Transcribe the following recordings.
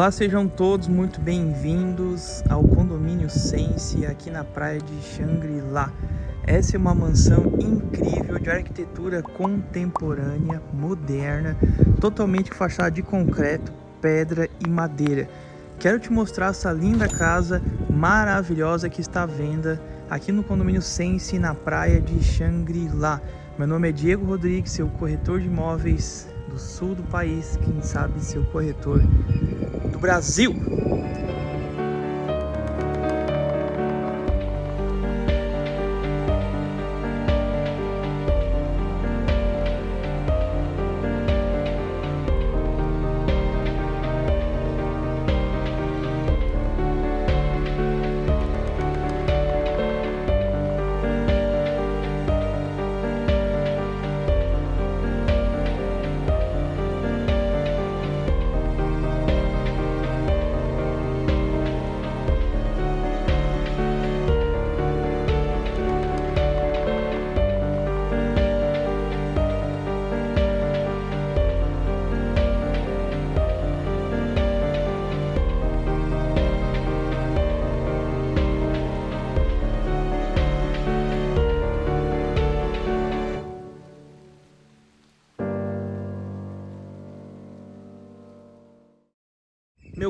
Olá, sejam todos muito bem-vindos ao condomínio Sense aqui na praia de Xangri-Lá. Essa é uma mansão incrível de arquitetura contemporânea, moderna, totalmente fachada de concreto, pedra e madeira. Quero te mostrar essa linda casa maravilhosa que está à venda aqui no condomínio Sense na praia de Xangri-Lá. Meu nome é Diego Rodrigues, seu corretor de imóveis do sul do país, quem sabe seu corretor Brasil.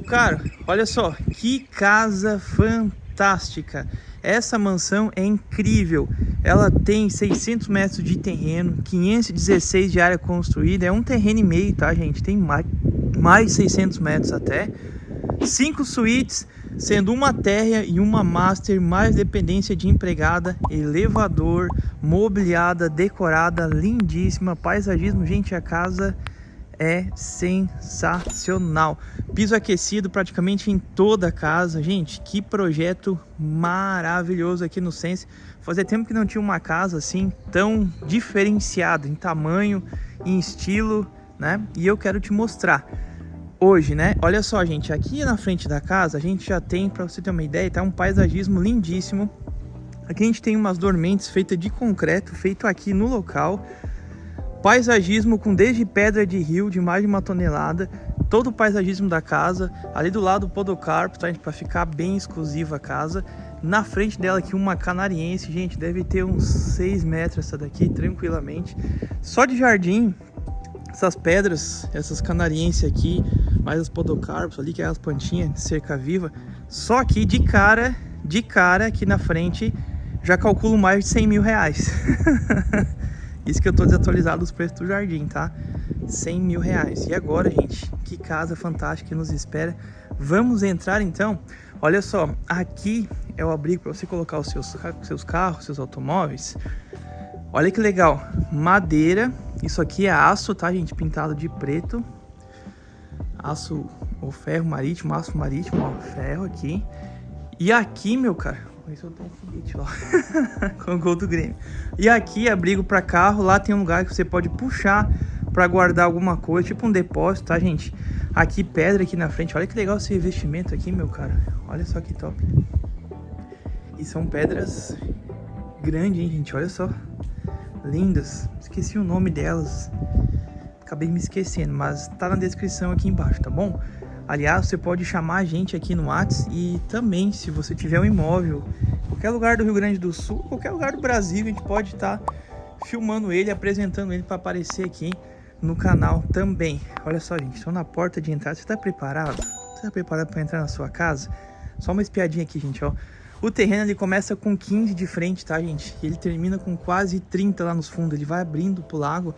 Meu caro, olha só, que casa fantástica. Essa mansão é incrível. Ela tem 600 metros de terreno, 516 de área construída. É um terreno e meio, tá, gente? Tem mais, mais 600 metros até. Cinco suítes, sendo uma térrea e uma master, mais dependência de empregada, elevador, mobiliada, decorada, lindíssima, paisagismo. Gente, a casa é sensacional. Piso aquecido praticamente em toda a casa. Gente, que projeto maravilhoso aqui no Sense. Fazia tempo que não tinha uma casa assim tão diferenciada em tamanho, em estilo, né? E eu quero te mostrar hoje, né? Olha só, gente, aqui na frente da casa a gente já tem, para você ter uma ideia, tá um paisagismo lindíssimo. Aqui a gente tem umas dormentes feitas de concreto, feito aqui no local. Paisagismo com desde pedra de rio de mais de uma tonelada, todo o paisagismo da casa, ali do lado o podocarpo, tá, para ficar bem exclusiva a casa. Na frente dela aqui uma canariense, gente, deve ter uns 6 metros essa daqui, tranquilamente. Só de jardim, essas pedras, essas canarienses aqui, mais as podocarpos ali, que é as plantinhas de cerca viva. Só aqui de cara, de cara aqui na frente, já calculo mais de 100 mil reais. Isso que eu tô desatualizado os preços do jardim, tá? 100 mil reais. E agora, gente, que casa fantástica que nos espera. Vamos entrar então? Olha só, aqui é o abrigo para você colocar os seus, seus carros, seus automóveis. Olha que legal, madeira. Isso aqui é aço, tá, gente? Pintado de preto. Aço ou ferro marítimo, aço marítimo, ó, ferro aqui. E aqui, meu cara, eu tenho um foguete lá. com o gol do Grêmio. E aqui, abrigo para carro. Lá tem um lugar que você pode puxar para guardar alguma coisa, tipo um depósito, tá, gente? Aqui, pedra aqui na frente. Olha que legal esse revestimento aqui, meu cara. Olha só que top. E são pedras grandes, hein, gente? Olha só. Lindas. Esqueci o nome delas. Acabei me esquecendo, mas tá na descrição aqui embaixo, tá bom? Aliás, você pode chamar a gente aqui no Whats e também, se você tiver um imóvel, qualquer lugar do Rio Grande do Sul, qualquer lugar do Brasil, a gente pode estar tá filmando ele, apresentando ele para aparecer aqui no canal também. Olha só, gente, estou na porta de entrada. Você está preparado? Você está preparado para entrar na sua casa? Só uma espiadinha aqui, gente, ó. O terreno ele começa com 15 de frente, tá, gente? Ele termina com quase 30 lá nos fundos. Ele vai abrindo pro lago.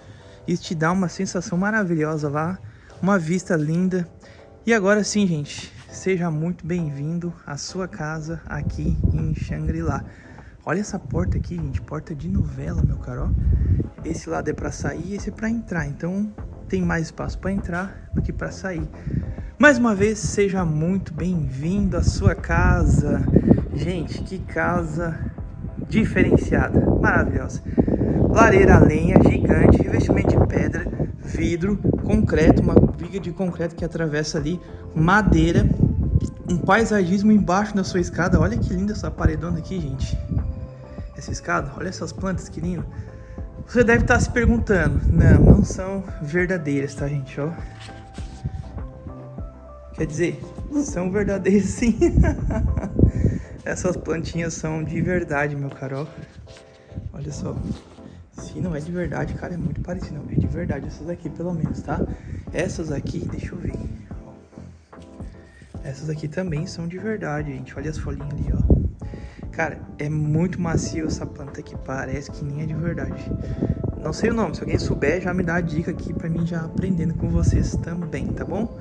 Isso te dá uma sensação maravilhosa lá. Uma vista linda. E agora sim, gente, seja muito bem-vindo à sua casa aqui em Xangri-Lá. Olha essa porta aqui, gente, porta de novela, meu caro. Esse lado é para sair, esse é para entrar, então tem mais espaço para entrar do que para sair. Mais uma vez, seja muito bem-vindo à sua casa. Gente, que casa diferenciada, maravilhosa. Lareira a lenha gigante, revestimento de pedra, vidro, concreto, uma viga de concreto que atravessa ali, madeira, um paisagismo embaixo da sua escada. Olha que linda essa paredona aqui, gente. Essa escada, olha essas plantas que lindo. Você deve estar se perguntando, não, não são verdadeiras, tá, gente, ó. Quer dizer, são verdadeiros sim. Essas plantinhas são de verdade, meu caro. Olha só. Se não é de verdade, cara, é muito parecido. Não, é de verdade essas aqui, pelo menos, tá? Essas aqui, deixa eu ver. Essas aqui também são de verdade, gente. Olha as folhinhas ali, ó. Cara, é muito macio essa planta aqui. Parece que nem é de verdade. Não sei o nome. Se alguém souber, já me dá a dica aqui pra mim já aprendendo com vocês também, tá bom?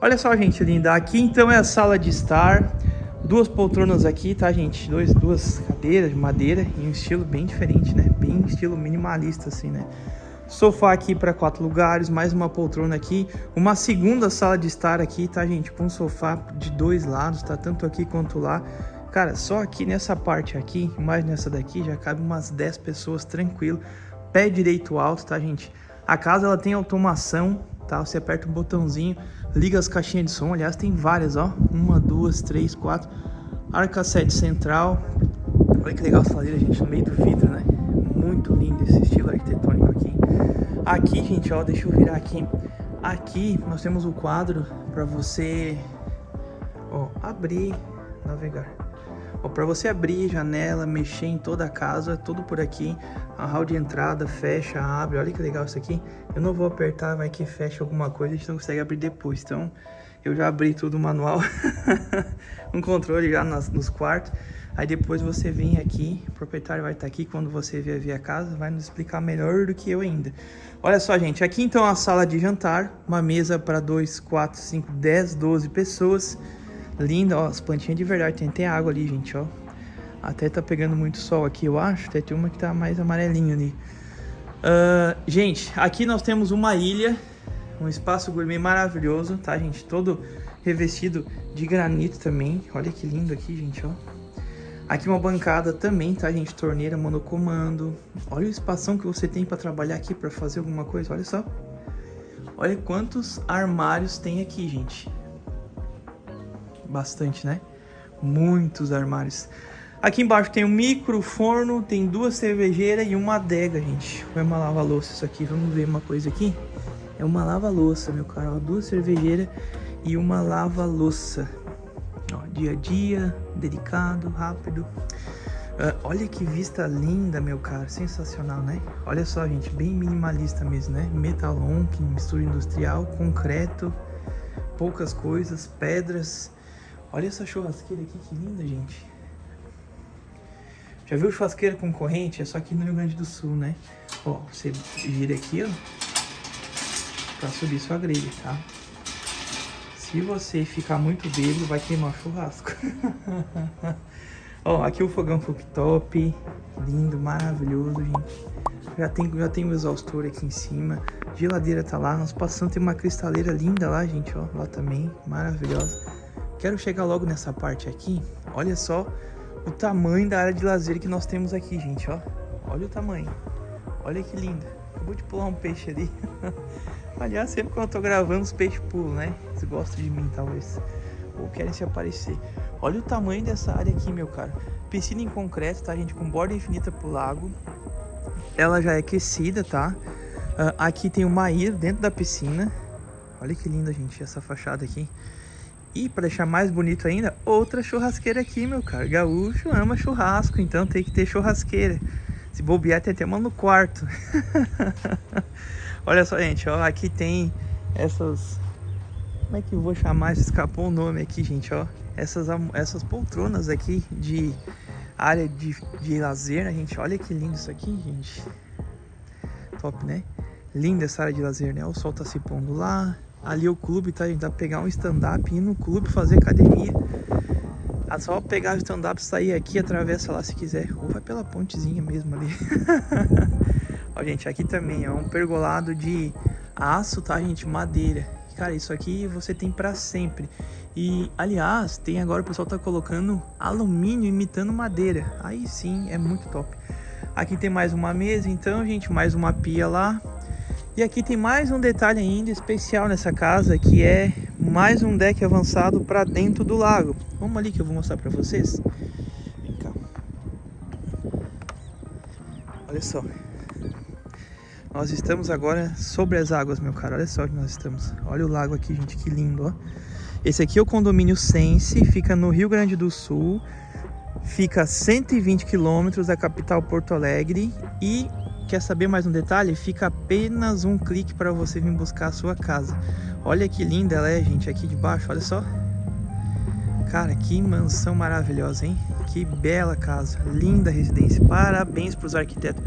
Olha só, gente linda. Aqui, então, é a sala de estar. Duas poltronas aqui, tá, gente? Dois, duas cadeiras de madeira em um estilo bem diferente, né? Bem estilo minimalista, assim, né? Sofá aqui para quatro lugares, mais uma poltrona aqui. Uma segunda sala de estar aqui, tá, gente? Com um sofá de dois lados, tá? Tanto aqui quanto lá. Cara, só aqui nessa parte aqui, mais nessa daqui, já cabe umas 10 pessoas tranquilo. Pé direito alto, tá, gente? A casa, ela tem automação, tá? Você aperta um botãozinho, liga as caixinhas de som. Aliás, tem várias, ó. Uma, duas, três, quatro. Arca 7 central. Olha que legal essa lareira, gente, no meio do vidro, né? Muito lindo esse estilo arquitetônico aqui. Aqui, gente, ó, deixa eu virar aqui. Aqui nós temos o quadro para você, ó, abrir, navegar. Ó, para você abrir janela, mexer em toda a casa, tudo por aqui. A hall de entrada, fecha, abre. Olha que legal isso aqui. Eu não vou apertar, vai que fecha alguma coisa, a gente não consegue abrir depois. Então, eu já abri tudo manual. um controle já nas, nos quartos. Aí depois você vem aqui, o proprietário vai estar aqui quando você vier ver a casa, vai nos explicar melhor do que eu ainda. Olha só, gente, aqui então a sala de jantar, uma mesa para 2, 4, 5, 10, 12 pessoas. Linda, ó, as plantinhas de verdade, tem até água ali, gente, ó. Até tá pegando muito sol aqui, eu acho, até tem uma que tá mais amarelinha ali. Uh, gente, aqui nós temos uma ilha, um espaço gourmet maravilhoso, tá, gente? Todo revestido de granito também. Olha que lindo aqui, gente, ó. Aqui uma bancada também, tá, gente? Torneira monocomando. Olha o espação que você tem para trabalhar aqui, para fazer alguma coisa. Olha só. Olha quantos armários tem aqui, gente. Bastante, né? Muitos armários. Aqui embaixo tem um micro forno, tem duas cervejeiras e uma adega, gente. Foi uma lava-louça isso aqui. Vamos ver uma coisa aqui. É uma lava-louça, meu cara. duas cervejeiras e uma lava-louça. Dia a dia, delicado, rápido. Uh, olha que vista linda, meu cara. Sensacional, né? Olha só, gente. Bem minimalista mesmo, né? Metalon, que mistura industrial, concreto, poucas coisas, pedras. Olha essa churrasqueira aqui, que linda, gente. Já viu churrasqueira com corrente? É só aqui no Rio Grande do Sul, né? Ó, você gira aqui, ó. Pra subir sua grelha, tá? Se você ficar muito bêbado, vai queimar o churrasco. Ó, aqui o fogão cooktop, lindo, maravilhoso, gente. Já tem, já tem o exaustor aqui em cima. Geladeira tá lá, nós passamos, tem uma cristaleira linda lá, gente, ó. Lá também, maravilhosa. Quero chegar logo nessa parte aqui. Olha só o tamanho da área de lazer que nós temos aqui, gente, ó. Olha o tamanho. Olha que lindo. Acabou de pular um peixe ali. Aliás, sempre quando eu tô gravando, os peixes pulam, né? Eles gostam de mim, talvez. Ou querem se aparecer. Olha o tamanho dessa área aqui, meu cara. Piscina em concreto, tá, gente? Com borda infinita pro lago. Ela já é aquecida, tá? Uh, aqui tem uma ilha dentro da piscina. Olha que linda, gente, essa fachada aqui. E para deixar mais bonito ainda, outra churrasqueira aqui, meu cara. Gaúcho ama churrasco, então tem que ter churrasqueira. Se bobear, tem até uma no quarto. Olha só, gente, ó, aqui tem essas... Como é que eu vou chamar? Escapou o nome aqui, gente, ó. Essas, essas poltronas aqui de área de, de lazer, né, gente? Olha que lindo isso aqui, gente. Top, né? Linda essa área de lazer, né? O sol tá se pondo lá. Ali o clube, tá? Gente dá pra pegar um stand-up ir no clube fazer academia. É só pegar o stand-up, sair aqui, atravessa lá se quiser. Ou vai pela pontezinha mesmo ali. Ó, gente, aqui também é um pergolado de aço, tá, gente? Madeira. Cara, isso aqui você tem pra sempre. E, aliás, tem agora o pessoal tá colocando alumínio imitando madeira. Aí sim, é muito top. Aqui tem mais uma mesa, então, gente, mais uma pia lá. E aqui tem mais um detalhe ainda especial nessa casa, que é mais um deck avançado para dentro do lago. Vamos ali que eu vou mostrar para vocês. Vem cá. Olha só. Nós estamos agora sobre as águas, meu cara. Olha só que nós estamos. Olha o lago aqui, gente, que lindo, ó. Esse aqui é o condomínio Sense, fica no Rio Grande do Sul. Fica a 120 quilômetros da capital Porto Alegre e quer saber mais um detalhe? Fica apenas um clique para você vir buscar a sua casa. Olha que linda ela é, gente, aqui de baixo, olha só. Cara, que mansão maravilhosa, hein? Que bela casa, linda residência. Parabéns para os arquitetos.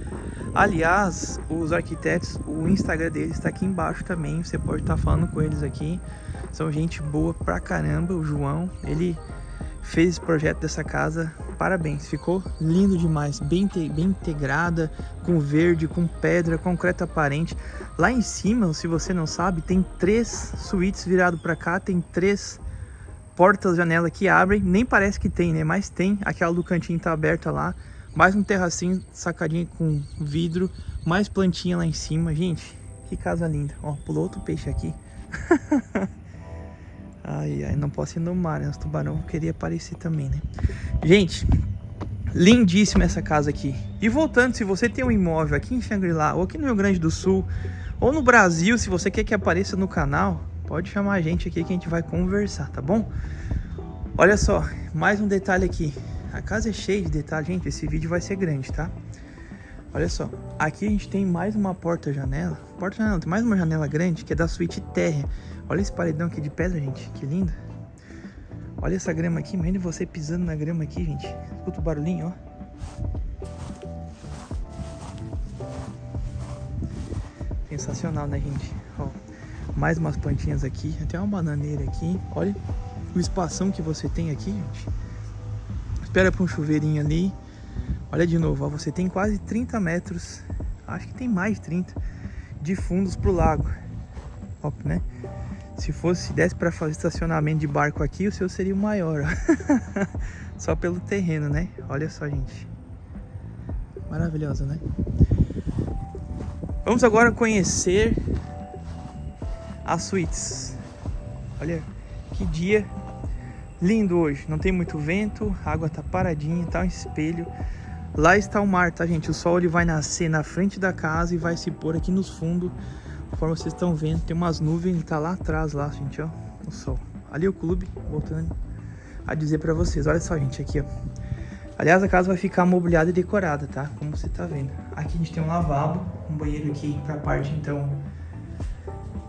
Aliás, os arquitetos, o Instagram deles está aqui embaixo também. Você pode estar tá falando com eles aqui. São gente boa pra caramba. O João, ele fez esse projeto dessa casa. Parabéns, ficou lindo demais, bem, bem integrada, com verde, com pedra, concreto aparente. Lá em cima, se você não sabe, tem três suítes virado para cá, tem três portas, janela que abrem. Nem parece que tem, né? Mas tem. Aquela do cantinho tá aberta lá. Mais um terracinho sacadinho com vidro, mais plantinha lá em cima. Gente, que casa linda. Ó, pulou outro peixe aqui. Ai, ai, não posso ir no mar, né? Os tubarão queria aparecer também, né? Gente, lindíssima essa casa aqui. E voltando, se você tem um imóvel aqui em Xangri-Lá, ou aqui no Rio Grande do Sul, ou no Brasil, se você quer que apareça no canal, pode chamar a gente aqui que a gente vai conversar, tá bom? Olha só, mais um detalhe aqui. A casa é cheia de detalhes, gente, esse vídeo vai ser grande, tá? Olha só, aqui a gente tem mais uma porta-janela. Porta-janela, tem mais uma janela grande que é da suíte térrea. Olha esse paredão aqui de pedra, gente. Que lindo. Olha essa grama aqui. Imagina você pisando na grama aqui, gente. Escuta o barulhinho, ó. Sensacional, né, gente? Ó, mais umas plantinhas aqui. Tem uma bananeira aqui. Olha o espação que você tem aqui, gente. Espera para um chuveirinho ali. Olha de novo, ó, você tem quase 30 metros. Acho que tem mais de 30 de fundos pro lago. Ó, né? Se fosse, se desse para fazer estacionamento de barco aqui, o seu seria o maior. só pelo terreno, né? Olha só, gente. Maravilhosa, né? Vamos agora conhecer as suítes. Olha que dia lindo hoje. Não tem muito vento, a água tá paradinha, tá um espelho. Lá está o mar, tá, gente? O sol ele vai nascer na frente da casa e vai se pôr aqui nos fundos Conforme vocês estão vendo, tem umas nuvens, tá lá atrás, lá, gente, ó, o sol. Ali o clube, voltando a dizer pra vocês. Olha só, gente, aqui, ó. Aliás, a casa vai ficar mobiliada e decorada, tá? Como você tá vendo. Aqui a gente tem um lavabo, um banheiro aqui pra parte, então,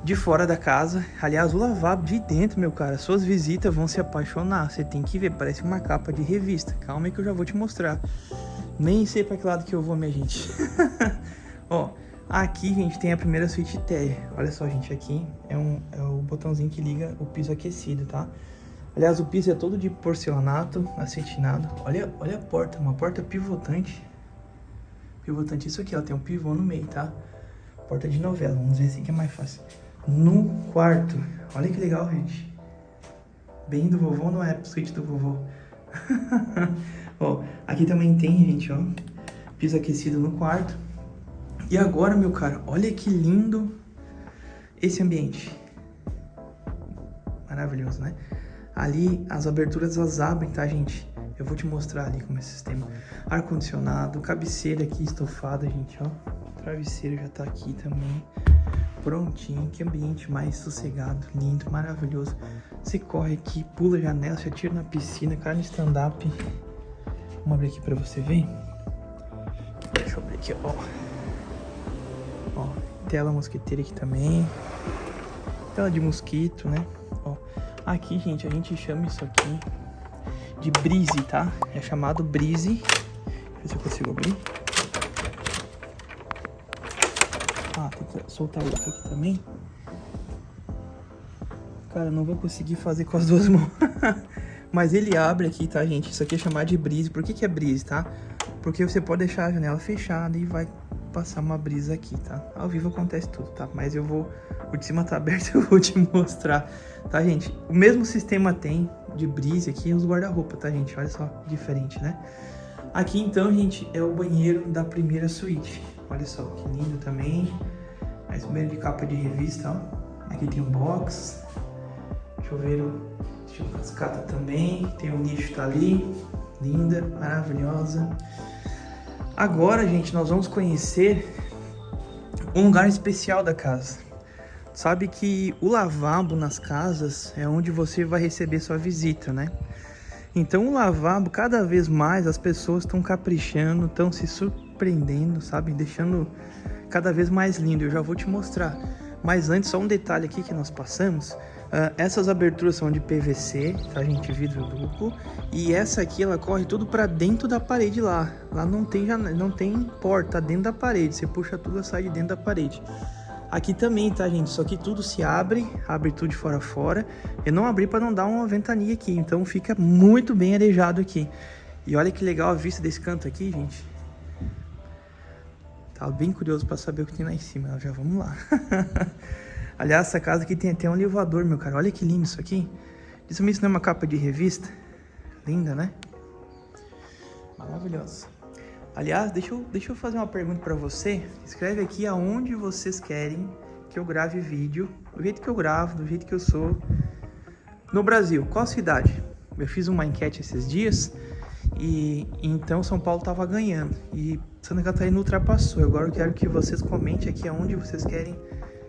de fora da casa. Aliás, o lavabo de dentro, meu cara, suas visitas vão se apaixonar. Você tem que ver, parece uma capa de revista. Calma aí que eu já vou te mostrar. Nem sei pra que lado que eu vou, minha gente. Ó, Aqui, gente, tem a primeira suíte T. Olha só, gente, aqui é, um, é o botãozinho que liga o piso aquecido, tá? Aliás, o piso é todo de porcelanato, acetinado. Olha, olha a porta, uma porta pivotante. Pivotante, isso aqui, ó, tem um pivô no meio, tá? Porta de novela, vamos ver assim que é mais fácil. No quarto, olha que legal, gente. Bem do vovô, não é suíte do vovô. ó, aqui também tem, gente, ó, piso aquecido no quarto. E agora, meu cara, olha que lindo esse ambiente. Maravilhoso, né? Ali as aberturas elas abrem, tá, gente? Eu vou te mostrar ali como é o sistema. Ar-condicionado, cabeceira aqui estofada, gente, ó. Travesseiro já tá aqui também. Prontinho, que ambiente mais sossegado, lindo, maravilhoso. Você corre aqui, pula janela, se atira na piscina, cara no stand-up. Vamos abrir aqui pra você ver. Deixa eu abrir aqui, ó. Ó, tela mosquiteira aqui também. Tela de mosquito, né? Ó, aqui, gente, a gente chama isso aqui de brise, tá? É chamado brise. Deixa eu ver se eu consigo abrir. Soltar outro aqui também. Cara, não vou conseguir fazer com as duas mãos. Mas ele abre aqui, tá, gente? Isso aqui é chamado de brise. Por que que é brise, tá? Porque você pode deixar a janela fechada e vai passar uma brisa aqui, tá? Ao vivo acontece tudo, tá? Mas eu vou... O de cima tá aberto, eu vou te mostrar, tá, gente? O mesmo sistema tem de brisa aqui nos guarda-roupa, tá, gente? Olha só, diferente, né? Aqui, então, gente, é o banheiro da primeira suíte. Olha só, que lindo também. Mais banheiro de capa de revista, ó. Aqui tem um box. Chuveiro estilo cascata também. Tem um lixo tá ali. Linda, maravilhosa. Agora, gente, nós vamos conhecer um lugar especial da casa. sabe que o lavabo nas casas é onde você vai receber sua visita, né? Então o lavabo, cada vez mais as pessoas estão caprichando, estão se surpreendendo, sabe? Deixando cada vez mais lindo. Eu já vou te mostrar. Mas antes, só um detalhe aqui que nós passamos. Uh, essas aberturas são de PVC, tá gente? Vidro duplo. E essa aqui, ela corre tudo para dentro da parede lá. Lá não tem, não tem porta, tá dentro da parede. Você puxa tudo, ela sai de dentro da parede. Aqui também, tá, gente? Só que tudo se abre, abre tudo de fora a fora. Eu não abri para não dar uma ventania aqui, então fica muito bem arejado aqui. E olha que legal a vista desse canto aqui, gente. Tava bem curioso para saber o que tem lá em cima. Já vamos lá. Aliás, essa casa aqui tem até um elevador, meu cara. Olha que lindo isso aqui. Isso mesmo não é uma capa de revista? Linda, né? Maravilhosa. Aliás, deixa eu, deixa eu fazer uma pergunta para você. Escreve aqui aonde vocês querem que eu grave vídeo, do jeito que eu gravo, do jeito que eu sou. No Brasil, qual cidade? Eu fiz uma enquete esses dias e então São Paulo estava ganhando e Santa Catarina ultrapassou. Agora eu quero que vocês comentem aqui aonde vocês querem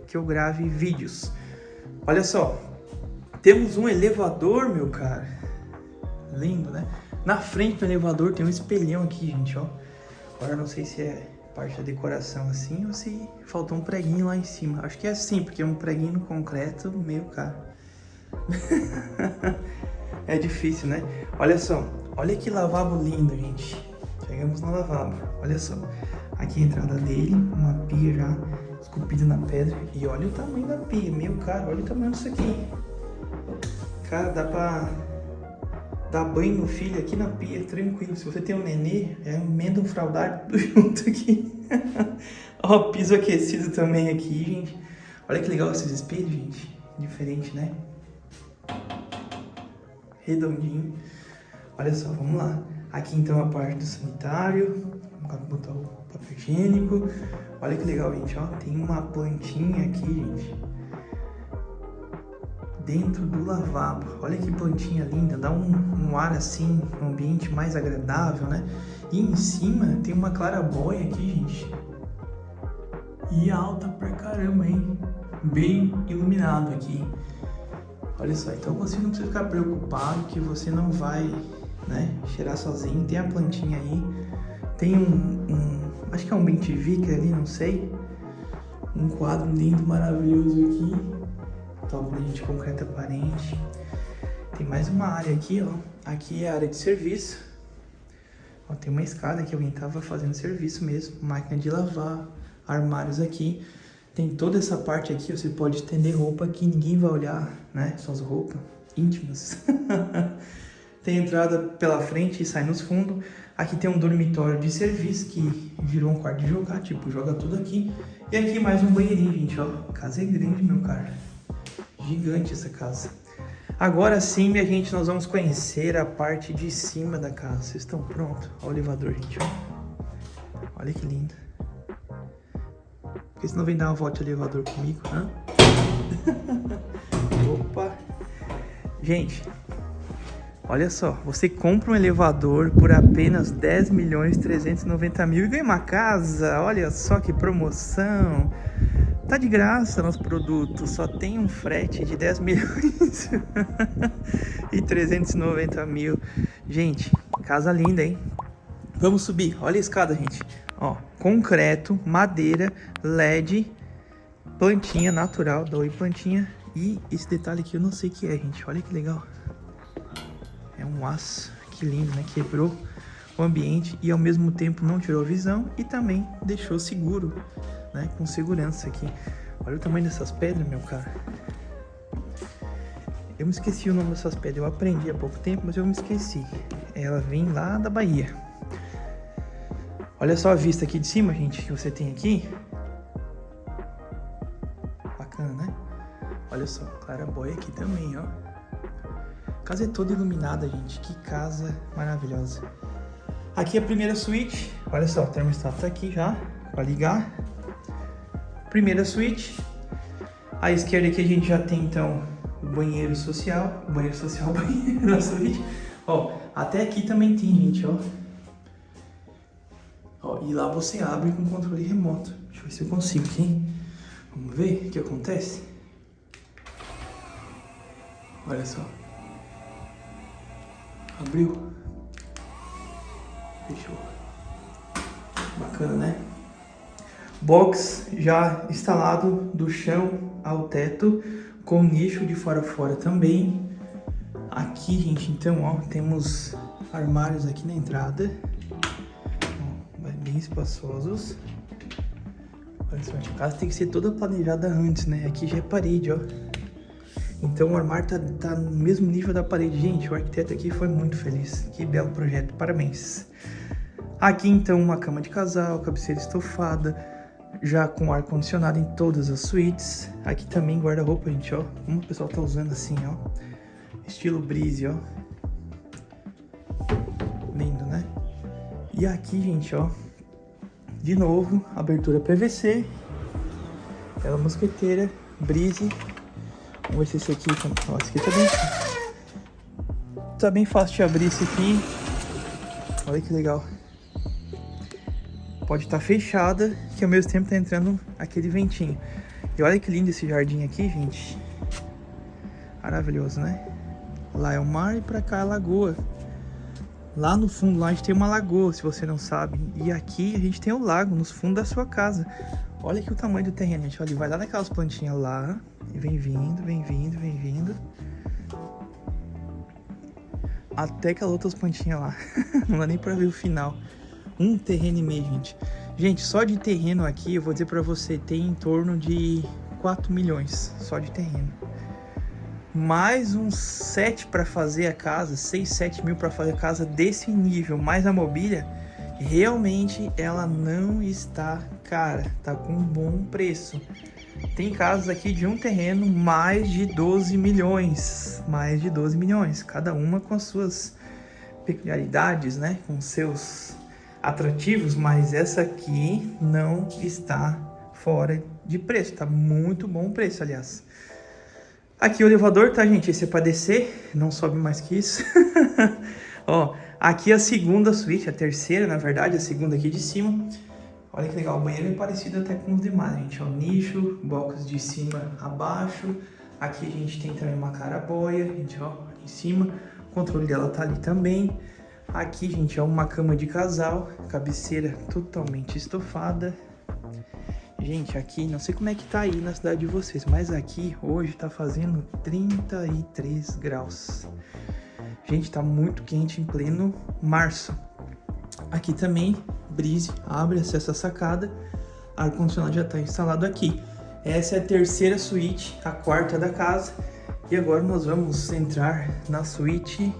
que eu grave vídeos. Olha só, temos um elevador, meu cara. Lindo, né? Na frente do elevador tem um espelhão aqui, gente, ó. Agora não sei se é parte da decoração assim ou se faltou um preguinho lá em cima. Acho que é assim, porque é um preguinho no concreto meio caro. é difícil, né? Olha só, olha que lavabo lindo, gente. Chegamos no lavabo, olha só. Aqui a entrada dele, uma pia já esculpida na pedra. E olha o tamanho da pia, meio caro, olha o tamanho disso aqui. Cara, dá pra dar banho no filho aqui na pia, tranquilo. Se você tem um nenê, é emenda um fraldário tudo junto aqui. Ó, piso aquecido também aqui, gente. Olha que legal esses espelhos, gente. Diferente, né? Redondinho. Olha só, vamos lá. Aqui então a parte do sanitário. Vamos botar o papel higiênico. Olha que legal, gente, ó. Tem uma plantinha aqui, gente dentro do lavabo. Olha que plantinha linda, dá um, um, ar assim, um ambiente mais agradável, né? E em cima tem uma clarabóia aqui, gente. E alta pra caramba, hein? Bem iluminado aqui. Olha só, então você não precisa ficar preocupado que você não vai, né, cheirar sozinho. Tem a plantinha aí, tem um, um acho que é um bentivica ali, não sei. Um quadro lindo, maravilhoso aqui tabuinha de concreto aparente. Tem mais uma área aqui, ó. Aqui é a área de serviço. Ó, tem uma escada que alguém tava fazendo serviço mesmo. Máquina de lavar, armários aqui. Tem toda essa parte aqui, você pode estender roupa que ninguém vai olhar, né? Suas roupas íntimas. tem entrada pela frente e sai nos fundos. Aqui tem um dormitório de serviço que virou um quarto de jogar, tipo, joga tudo aqui. E aqui mais um banheirinho, gente, ó. Casa é grande, meu cara. Gigante essa casa. Agora sim, minha gente, nós vamos conhecer a parte de cima da casa. Vocês estão prontos? Olha o elevador, gente. Olha que lindo. Por que você não vem dar uma volta de elevador comigo, né? Opa! Gente, olha só. Você compra um elevador por apenas 10 milhões 390 mil e ganha uma casa. Olha só que promoção. Tá de graça nosso produto, só tem um frete de 10 milhões e 390 mil. Gente, casa linda, hein? Vamos subir, olha a escada, gente. Ó, concreto, madeira, LED, plantinha natural, da Oi Plantinha. E esse detalhe aqui eu não sei o que é, gente. Olha que legal. É um aço, que lindo, né? Quebrou o ambiente e ao mesmo tempo não tirou a visão e também deixou seguro né? Com segurança aqui. Olha o tamanho dessas pedras, meu cara. Eu me esqueci o nome dessas pedras. Eu aprendi há pouco tempo, mas eu me esqueci. Ela vem lá da Bahia. Olha só a vista aqui de cima, gente, que você tem aqui. Bacana, né? Olha só, clarabóia aqui também, ó. Casa é toda iluminada, gente. Que casa maravilhosa. Aqui a primeira suíte. Olha só, o termostato tá aqui já, para ligar. Primeira suíte. À esquerda aqui a gente já tem então o banheiro social. O banheiro social, banheiro na suíte. Ó, até aqui também tem, gente, ó. Ó, e lá você abre com controle remoto. Deixa eu ver se eu consigo aqui. Vamos ver o que acontece. Olha só. Abriu. Fechou. Bacana, né? Box já instalado do chão ao teto, com nicho de fora a fora também. Aqui, gente, então, ó, temos armários aqui na entrada. Bem espaçosos. Olha só, a casa tem que ser toda planejada antes, né? Aqui já é parede, ó. Então o armário tá, tá no mesmo nível da parede. Gente, o arquiteto aqui foi muito feliz. Que belo projeto, parabéns. Aqui então uma cama de casal, cabeceira estofada, já com ar condicionado em todas as suítes. Aqui também guarda-roupa, gente, ó. Como o pessoal tá usando assim, ó. Estilo brise, ó. Lindo, né? E aqui, gente, ó. De novo, abertura PVC. Ela mosqueteira, brise Vamos ver se esse aqui... Ó, esse aqui tá bem... Tá bem fácil de abrir esse aqui. Olha que legal. Pode estar tá fechada, que ao mesmo tempo tá entrando aquele ventinho. E olha que lindo esse jardim aqui, gente. Maravilhoso, né? Lá é o mar e pra cá é a lagoa. Lá no fundo, lá a gente tem uma lagoa, se você não sabe. E aqui a gente tem o lago, nos fundos da sua casa. Olha aqui o tamanho do terreno, gente. Olha, vai lá naquelas plantinhas lá. Vem vindo, vem vindo, vem vindo. Até aquelas outras plantinhas lá. Não dá nem pra ver o final. Um terreno e meio, gente. Gente, só de terreno aqui, eu vou dizer pra você, tem em torno de 4 milhões. Só de terreno. Mais uns 7 para fazer a casa, 6, 7 mil para fazer a casa desse nível, mais a mobília realmente ela não está cara, tá com um bom preço. Tem casos aqui de um terreno mais de 12 milhões, mais de 12 milhões, cada uma com as suas peculiaridades, né, com seus atrativos, mas essa aqui não está fora de preço, tá muito bom preço, aliás. Aqui o elevador, tá, gente? Esse é para descer, não sobe mais que isso. Ó, Aqui a segunda suíte, a terceira, na verdade, a segunda aqui de cima. Olha que legal, o banheiro é parecido até com os demais, gente. Ó, nicho, box de cima a baixo. Aqui a gente tem também uma caraboia, gente, ó, em cima. O controle dela tá ali também. Aqui, gente, é uma cama de casal, cabeceira totalmente estofada. Gente, aqui, não sei como é que tá aí na cidade de vocês, mas aqui hoje tá fazendo 33 graus. Gente, tá muito quente em pleno março. Aqui também, brise, abre, acessa a sacada. Ar-condicionado já está instalado aqui. Essa é a terceira suíte, a quarta da casa. E agora nós vamos entrar na suíte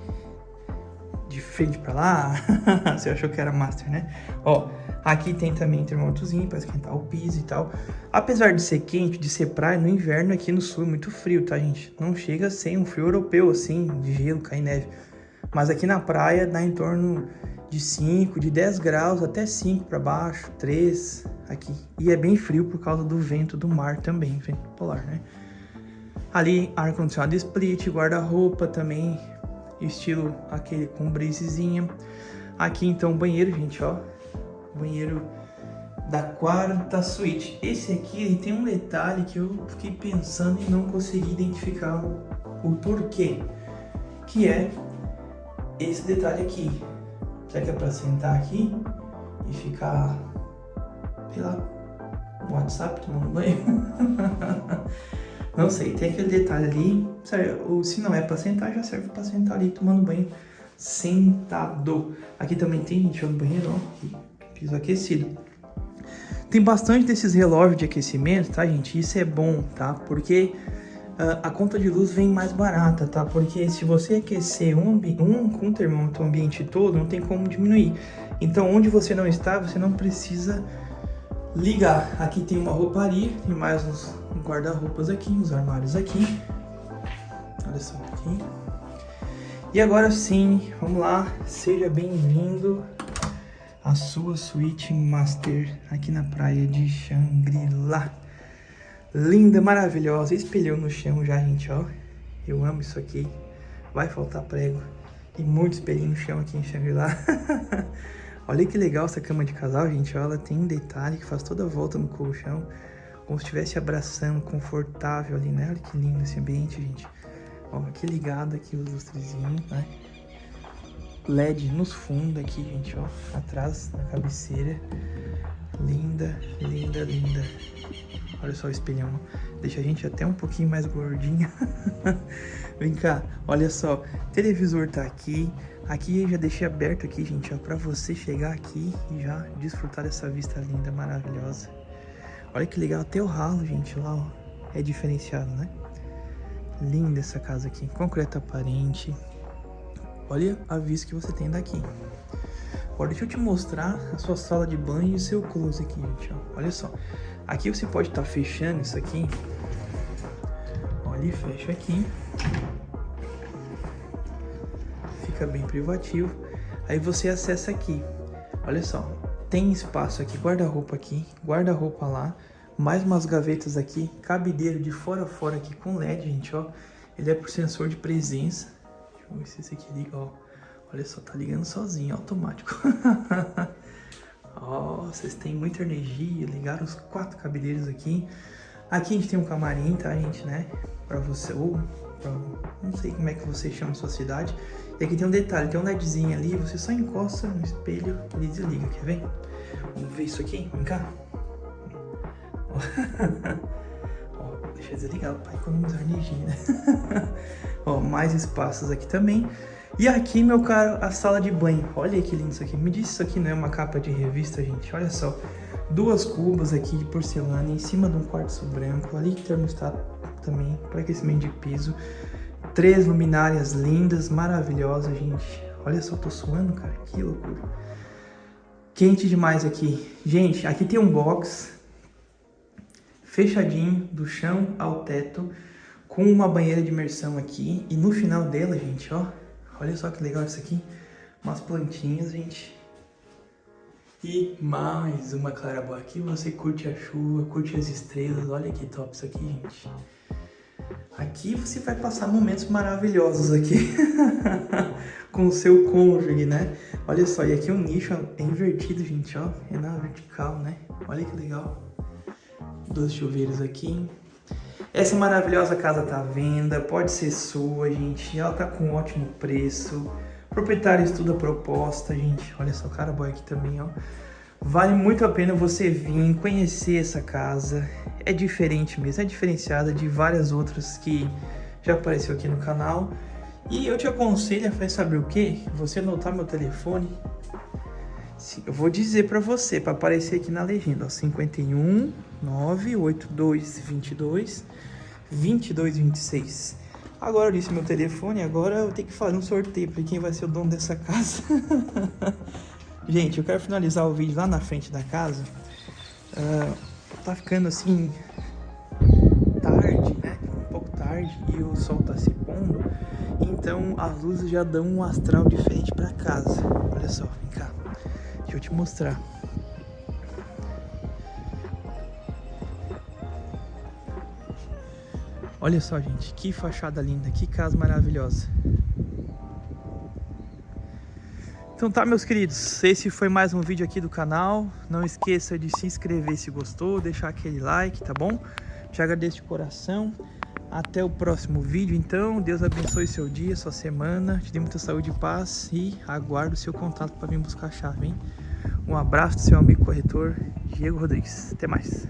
de frente para lá. Você achou que era master, né? Ó, aqui tem também termômetrozinho para esquentar o piso e tal. Apesar de ser quente, de ser praia, no inverno aqui no sul é muito frio, tá, gente? Não chega a ser um frio europeu, assim, de gelo, cair neve. Mas aqui na praia dá em torno de 5, de 10 graus até 5 para baixo, 3 aqui. E é bem frio por causa do vento do mar também, vento polar, né? Ali ar-condicionado split, guarda-roupa também, estilo aquele com brisezinha. Aqui então banheiro, gente, ó. Banheiro da quarta suíte. Esse aqui ele tem um detalhe que eu fiquei pensando e não consegui identificar o, porquê. Que é esse detalhe aqui. Será que é para sentar aqui e ficar, sei lá, no WhatsApp tomando banho? não sei, tem aquele detalhe ali. Se não é para sentar, já serve para sentar ali tomando banho sentado. Aqui também tem, gente, no banheiro, ó, piso aquecido. Tem bastante desses relógios de aquecimento, tá, gente? Isso é bom, tá? Porque uh, a conta de luz vem mais barata, tá? Porque se você aquecer um, um um termômetro ambiente todo, não tem como diminuir. Então, onde você não está, você não precisa ligar. Aqui tem uma rouparia, tem mais uns guarda-roupas aqui, uns armários aqui. Olha só aqui. E agora sim, vamos lá, seja bem-vindo à sua suíte master aqui na praia de Xangri-Lá. Linda, maravilhosa, espelhou no chão já, gente, ó. Eu amo isso aqui, vai faltar prego. E muito espelhinho no chão aqui em Xangri-Lá. Olha que legal essa cama de casal, gente, ó, ela tem um detalhe que faz toda a volta no colchão, como se estivesse abraçando, confortável ali, né? Olha que lindo esse ambiente, gente. Ó, aqui ligado aqui os lustrezinhos, né? LED nos fundos aqui, gente, ó. Atrás, na cabeceira. Linda, linda, linda. Olha só o espelhão. Deixa a gente até um pouquinho mais gordinha. Vem cá, olha só. Televisor tá aqui. Aqui já deixei aberto aqui, gente, ó. Pra você chegar aqui e já desfrutar dessa vista linda, maravilhosa. Olha que legal. Até o ralo, gente, lá, ó. É diferenciado, né? Linda essa casa aqui. Concreto aparente. Olha a vista que você tem daqui. Agora deixa eu te mostrar a sua sala de banho e seu close aqui, gente. Ó. Olha só. Aqui você pode estar tá fechando isso aqui. Olha, e fecha aqui. Fica bem privativo. Aí você acessa aqui. Olha só. Tem espaço aqui, guarda-roupa aqui, guarda-roupa lá. Mais umas gavetas aqui, cabideiro de fora a fora aqui com LED, gente, ó. Ele é por sensor de presença. Vamos ver se esse aqui liga, ó. Olha só, tá ligando sozinho, automático. ó, vocês têm muita energia, ligaram os quatro cabideiros aqui. Aqui a gente tem um camarim, tá, gente, né? Pra você, ou pra, não sei como é que você chama a sua cidade. E aqui tem um detalhe, tem um LEDzinho ali, você só encosta no espelho e desliga, quer ver? Vamos ver isso aqui, vem cá. ó, deixa eu desligar para economizar energia, né? Ó, mais espaços aqui também. E aqui, meu caro, a sala de banho. Olha que lindo isso aqui. Me diz isso aqui não é uma capa de revista, gente. Olha só. Duas cubas aqui de porcelana em cima de um quartzo branco. Ali termostato também para aquecimento de piso. Três luminárias lindas, maravilhosas, gente. Olha só, tô suando, cara. Que loucura. Quente demais aqui. Gente, aqui tem um box fechadinho do chão ao teto com uma banheira de imersão aqui. E no final dela, gente, ó, olha só que legal isso aqui. Umas plantinhas, gente. E mais uma claraboia aqui. Você curte a chuva, curte as estrelas. Olha que top isso aqui, gente. Aqui você vai passar momentos maravilhosos aqui. com o seu cônjuge, né? Olha só, e aqui o nicho é invertido, gente, ó. É na vertical, né? Olha que legal. Dois chuveiros aqui. Essa maravilhosa casa tá à venda, pode ser sua, gente. Ela tá com um ótimo preço. O proprietário estuda a proposta, gente. Olha só, cara boy aqui também, ó. Vale muito a pena você vir conhecer essa casa. É diferente mesmo, é diferenciada de várias outras que já apareceu aqui no canal. E eu te aconselho a fazer saber o que? Você anotar meu telefone. Eu vou dizer para você, para aparecer aqui na legenda, ó, 51 982 22 22 26. Agora eu disse meu telefone, agora eu tenho que fazer um sorteio para quem vai ser o dono dessa casa. Gente, eu quero finalizar o vídeo lá na frente da casa. Uh, tá ficando assim tarde, né? Um pouco tarde e o sol tá se pondo. Então as luzes já dão um astral diferente para casa. Olha só, vem cá. Deixa eu te mostrar. Olha só, gente, que fachada linda, que casa maravilhosa. Então tá, meus queridos, esse foi mais um vídeo aqui do canal. Não esqueça de se inscrever se gostou, deixar aquele like, tá bom? Te agradeço de coração. Até o próximo vídeo, então. Deus abençoe seu dia, sua semana. Te dê muita saúde e paz. E aguardo o seu contato para vir buscar a chave, hein? Um abraço do seu amigo corretor, Diego Rodrigues. Até mais.